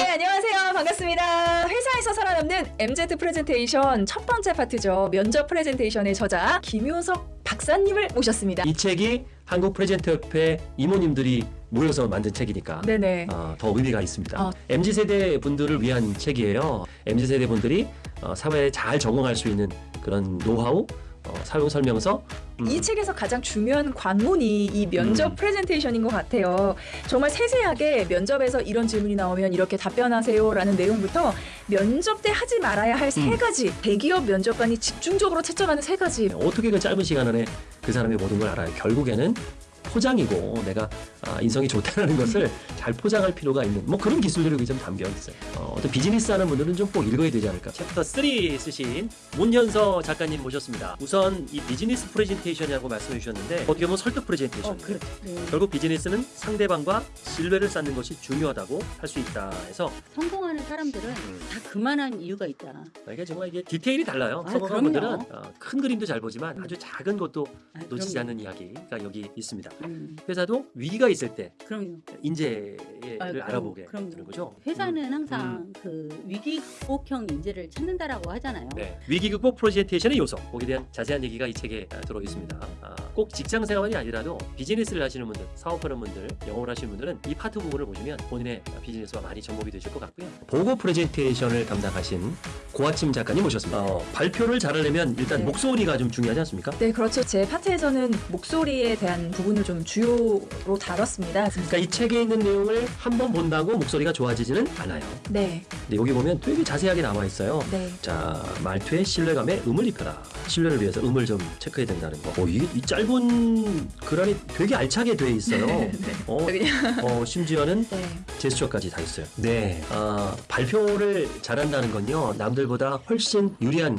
네, 안녕하세요. 반갑습니다. 회사에서 살아남는 MZ 프레젠테이션 첫 번째 파트죠. 면접 프레젠테이션의 저자 김효석 박사님을 모셨습니다. 이 책이 한국 프레젠터협회 이모님들이 모여서 만든 책이니까 네네. 어, 더 의미가 있습니다. 어. MZ세대 분들을 위한 책이에요. MZ세대 분들이 어, 사회에 잘 적응할 수 있는 그런 노하우, 어, 사용 설명서, 음, 이 책에서 가장 중요한 관문이 이 면접 음. 프레젠테이션인 것 같아요. 정말 세세하게 면접에서 이런 질문이 나오면 이렇게 답변하세요라는 내용부터 면접 때 하지 말아야 할 세 음. 가지 대기업 면접관이 집중적으로 채점하는 세 가지 어떻게 그 짧은 시간 안에 그 사람의 모든 걸 알아요. 결국에는 포장이고 내가 아, 인성이 좋다는 것을 잘 포장할 필요가 있는 뭐 그런 기술들이 좀 담겨 있어요. 어, 어떤 비즈니스 하는 분들은 좀 꼭 읽어야 되지 않을까. 챕터 3 쓰신 문현서 작가님 모셨습니다. 우선 이 비즈니스 프레젠테이션이라고 말씀해 주셨는데 어떻게 보면 설득 프레젠테이션. 네. 결국 비즈니스는 상대방과 신뢰를 쌓는 것이 중요하다고 할 수 있다 해서 성공하는 사람들은 음. 다 그만한 이유가 있다. 이게 정말 이게 디테일이 달라요. 아, 성공한 그럼요. 분들은 어, 큰 그림도 잘 보지만 아주 작은 것도 아, 놓치지 그럼요. 않는 이야기가 여기 있습니다. 음, 회사도 위기가 있을 때 그럼요. 인재를 아, 그럼, 알아보게 그럼요. 되는 거죠. 회사는 항상 그 위기 극복형 인재를 찾는다라고 하잖아요. 네. 위기 극복 프레젠테이션의 요소 거기에 대한 자세한 얘기가 이 책에 아, 들어 있습니다. 아, 꼭 직장 생활이 아니라도 비즈니스를 하시는 분들, 사업하는 분들, 영업을 하시는 분들은 이 파트 부분을 보시면 본인의 비즈니스와 많이 접목이 되실 것 같고요. 보고 프레젠테이션을 담당하신 고아침 작가님 모셨습니다. 어, 발표를 잘하려면 일단 네. 목소리가 좀 중요하지 않습니까? 네 그렇죠 제 파트에서는 목소리에 대한 부분을 좀 주요로 다뤘습니다 그러니까 이 책에 있는 내용을 한 번 본다고 목소리가 좋아지지는 않아요. 네, 근데 여기 보면 되게 자세하게 나와 있어요. 네. 자 말투에 신뢰감에 음을 입혀라 신뢰를 위해서 음을 좀 체크해야 된다는 거 어, 이게 이 짧은 글 안에 되게 알차게 돼 있어요 네. 어, 그냥 어, 심지어는 네. 제스처까지 다 있어요 네 아, 발표를 잘한다는 건요 남들 보다 훨씬 유리한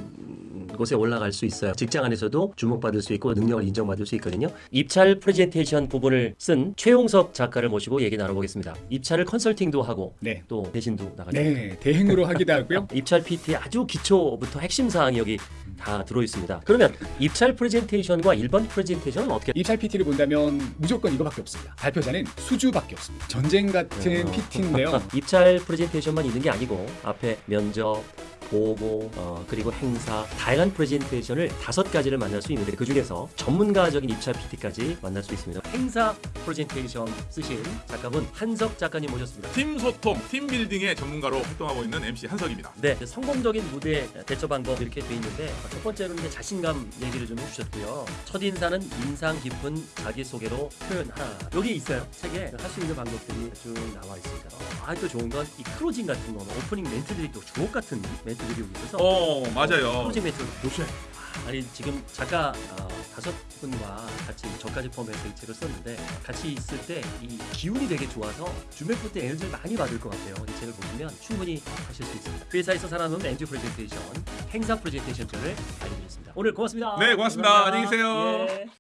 곳에 올라갈 수 있어요. 직장 안에서도 주목받을 수 있고 능력을 인정받을 수 있거든요. 입찰 프레젠테이션 부분을 쓴 최용석 작가를 모시고 얘기 나눠보겠습니다. 입찰을 컨설팅도 하고 네. 또 대신도 나가죠. 네, 대행으로 하기도 하고요. 입찰 PT의 아주 기초부터 핵심 사항이 여기 다 들어 있습니다. 그러면 입찰 프레젠테이션과 일반 프레젠테이션은 어떻게? 입찰 PT를 본다면 무조건 이거밖에 없습니다. 발표자는 수주밖에 없습니다. 전쟁 같은 어. PT인데요. 입찰 프레젠테이션만 있는 게 아니고 앞에 면접 보고 어, 그리고 행사 다양한 프레젠테이션을 다섯 가지를 만날 수 있는데 그 중에서 전문가적인 입찰 PT까지 만날 수 있습니다. 행사 프레젠테이션 쓰신 작가분 한석 작가님 모셨습니다. 팀 소통, 팀 빌딩의 전문가로 활동하고 있는 MC 한석입니다. 네, 성공적인 무대 대처 방법 이렇게 돼 있는데 첫 번째로는 이제 자신감 얘기를 좀 해주셨고요. 첫 인사는 인상 깊은 자기 소개로 표현하라. 여기 있어요. 책에 할 수 있는 방법들이 쭉 나와 있습니다. 어, 아 또 좋은 건 이 클로징 같은 거, 오프닝 멘트들이 또 주옥 같은 멘트들이 여기 있어서 어, 맞아요. 클로징 멘트 요새 아니 지금 작가 어, 다섯 분과 같이 저까지 포함해서 이 책을 썼는데 같이 있을 때 이 기운이 되게 좋아서 주맥부 때 에너지를 많이 받을 것 같아요. 이 책을 보시면 충분히 하실 수 있습니다. 회사에서 살아남는 MZ 프레젠테이션, 행사 프레젠테이션을 알려드렸습니다. 오늘 고맙습니다. 네, 고맙습니다. 안녕히 계세요. 예.